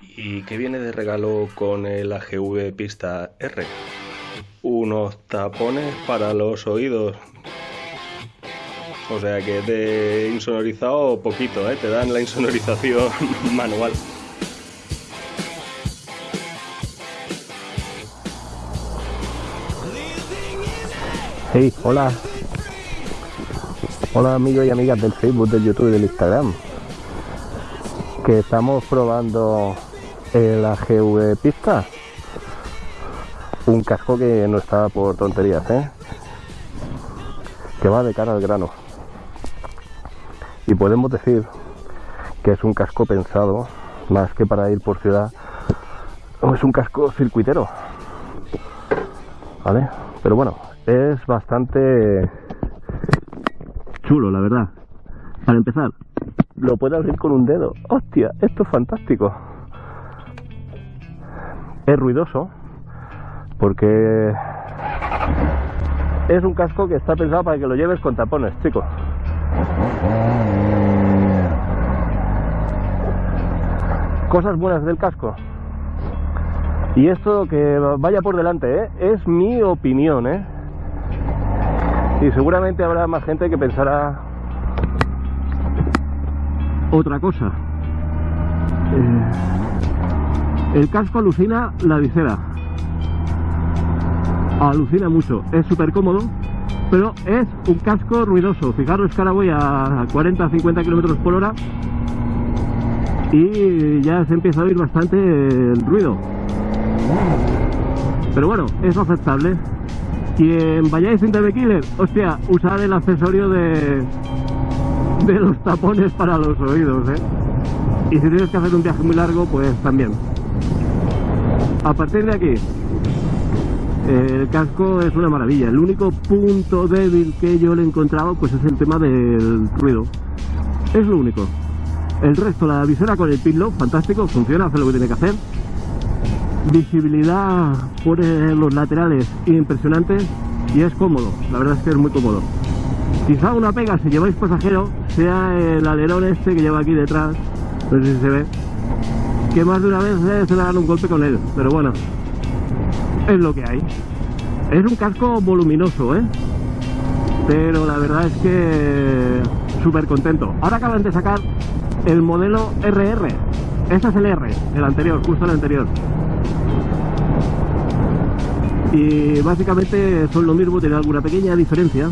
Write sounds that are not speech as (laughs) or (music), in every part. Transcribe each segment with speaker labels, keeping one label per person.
Speaker 1: ¿Y qué viene de regalo con el AGV Pista R? Unos tapones para los oídos. O sea que de insonorizado poquito, ¿eh? te dan la insonorización (laughs) manual.
Speaker 2: Hey, hola. Hola amigos y amigas del Facebook, del YouTube y del Instagram. Que estamos probando el AGV Pista. Un casco que no está por tonterías, ¿eh? Que va de cara al grano. Y podemos decir que es un casco pensado más que para ir por ciudad. Es un casco circuitero. ¿Vale? Pero bueno, es bastante chulo, la verdad. Para empezar, lo puedo abrir con un dedo. ¡Hostia! Esto es fantástico. Es ruidoso porque es un casco que está pensado para que lo lleves con tapones, chicos. Cosas buenas del casco. Y esto que vaya por delante, ¿eh? es mi opinión, ¿eh? Y seguramente habrá más gente que pensará otra cosa. Eh, el casco alucina la visera. Alucina mucho. Es súper cómodo, pero es un casco ruidoso. Fijaros que ahora voy a 40-50 kilómetros por hora y ya se empieza a oír bastante el ruido. Pero bueno, es aceptable. Quien vayáis en TV Killer, hostia, usar el accesorio de, de los tapones para los oídos, ¿eh? Y si tienes que hacer un viaje muy largo, pues también. A partir de aquí, el casco es una maravilla. El único punto débil que yo le he encontrado, pues es el tema del ruido. Es lo único. El resto, la visera con el pitlock, fantástico, funciona, hace lo que tiene que hacer visibilidad por los laterales impresionante y es cómodo, la verdad es que es muy cómodo. Quizá una pega si lleváis pasajero sea el alerón este que lleva aquí detrás, no sé si se ve, que más de una vez se le dan un golpe con él, pero bueno, es lo que hay. Es un casco voluminoso, ¿eh? Pero la verdad es que súper contento. Ahora acaban de sacar el modelo RR. Este es el R, el anterior, justo el anterior y básicamente son lo mismo, tiene alguna pequeña diferencia.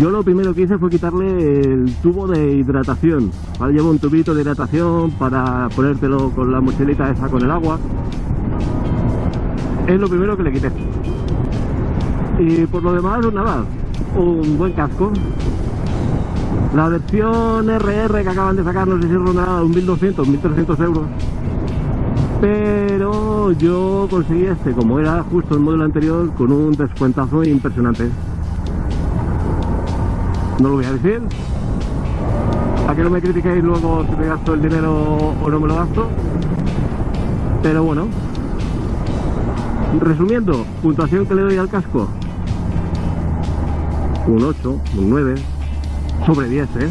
Speaker 2: Yo lo primero que hice fue quitarle el tubo de hidratación. Ahora llevo un tubito de hidratación para ponértelo con la mochilita esa con el agua. Es lo primero que le quité. Y por lo demás, nada, un buen casco. La versión RR que acaban de sacar, no sé si ronda un 1200, 1300 euros pero yo conseguí este, como era justo el modelo anterior, con un descuentazo impresionante. No lo voy a decir. A que no me critiquéis luego si me gasto el dinero o no me lo gasto. Pero bueno. Resumiendo, puntuación que le doy al casco. Un 8, un 9, sobre 10, ¿eh?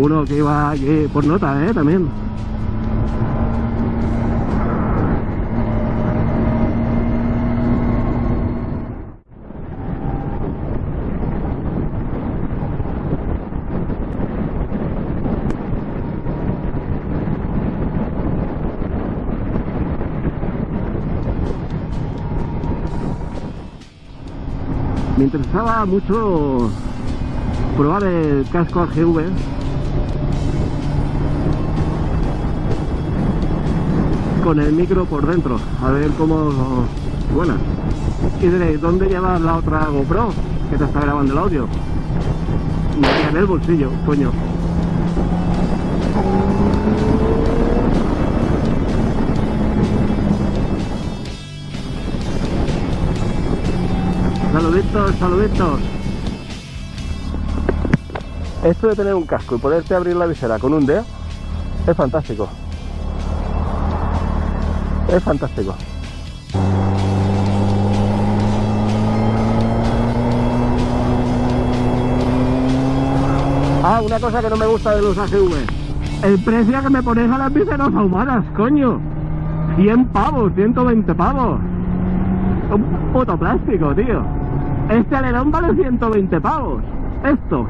Speaker 2: Uno que iba por nota, ¿eh? También. Me interesaba mucho probar el casco AGV con el micro por dentro, a ver cómo suena. Y diréis, ¿dónde llevas la otra GoPro que te está grabando el audio? en el bolsillo, coño. Saluditos, saluditos. Esto de tener un casco y poderte abrir la visera con un dedo es fantástico. Es fantástico. Ah, una cosa que no me gusta de los AGV. El precio que me pones a las viseras ahumadas, coño. 100 pavos, 120 pavos. Un puto plástico, tío. Este alerón vale 120 pavos. Esto,